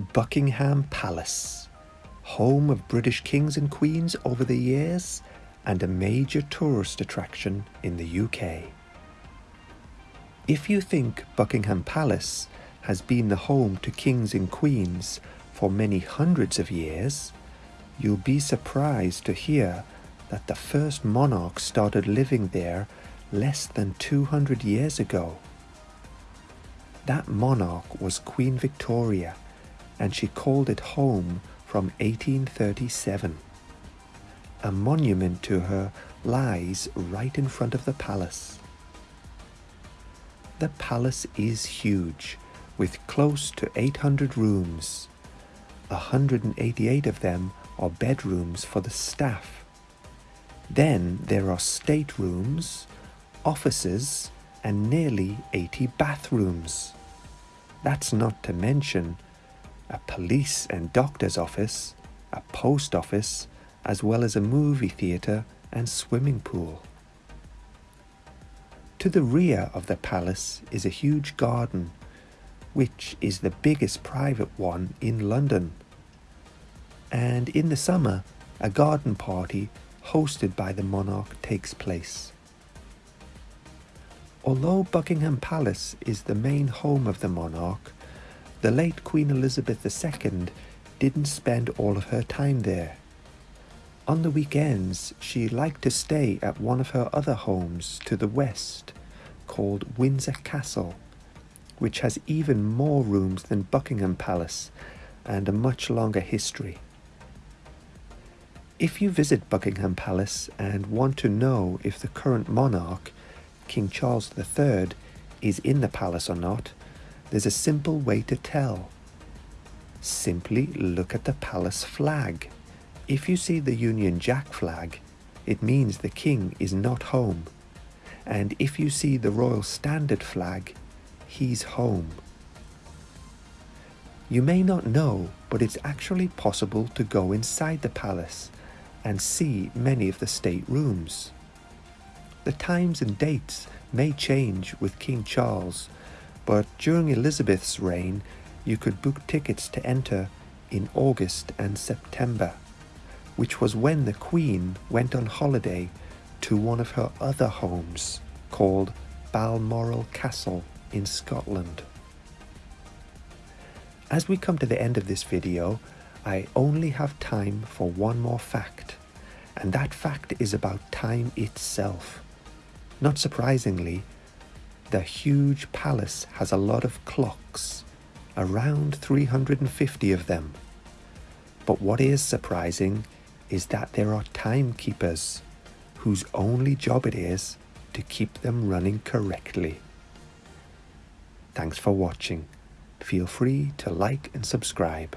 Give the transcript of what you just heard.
Buckingham Palace, home of British kings and queens over the years and a major tourist attraction in the UK. If you think Buckingham Palace has been the home to kings and queens for many hundreds of years, you'll be surprised to hear that the first monarch started living there less than 200 years ago. That monarch was Queen Victoria, and she called it home from 1837. A monument to her lies right in front of the palace. The palace is huge, with close to 800 rooms. 188 of them are bedrooms for the staff. Then there are staterooms, offices, and nearly 80 bathrooms. That's not to mention a police and doctor's office, a post office, as well as a movie theatre and swimming pool. To the rear of the palace is a huge garden, which is the biggest private one in London. And in the summer, a garden party hosted by the monarch takes place. Although Buckingham Palace is the main home of the monarch, the late Queen Elizabeth II didn't spend all of her time there. On the weekends, she liked to stay at one of her other homes to the west, called Windsor Castle, which has even more rooms than Buckingham Palace and a much longer history. If you visit Buckingham Palace and want to know if the current monarch King Charles III is in the palace or not, there's a simple way to tell. Simply look at the palace flag. If you see the Union Jack flag, it means the king is not home. And if you see the Royal Standard flag, he's home. You may not know, but it's actually possible to go inside the palace and see many of the state rooms. The times and dates may change with King Charles, but during Elizabeth's reign, you could book tickets to enter in August and September, which was when the Queen went on holiday to one of her other homes called Balmoral Castle in Scotland. As we come to the end of this video, I only have time for one more fact, and that fact is about time itself. Not surprisingly, the huge palace has a lot of clocks, around 350 of them. But what is surprising is that there are timekeepers whose only job it is to keep them running correctly. Thanks for watching. Feel free to like and subscribe.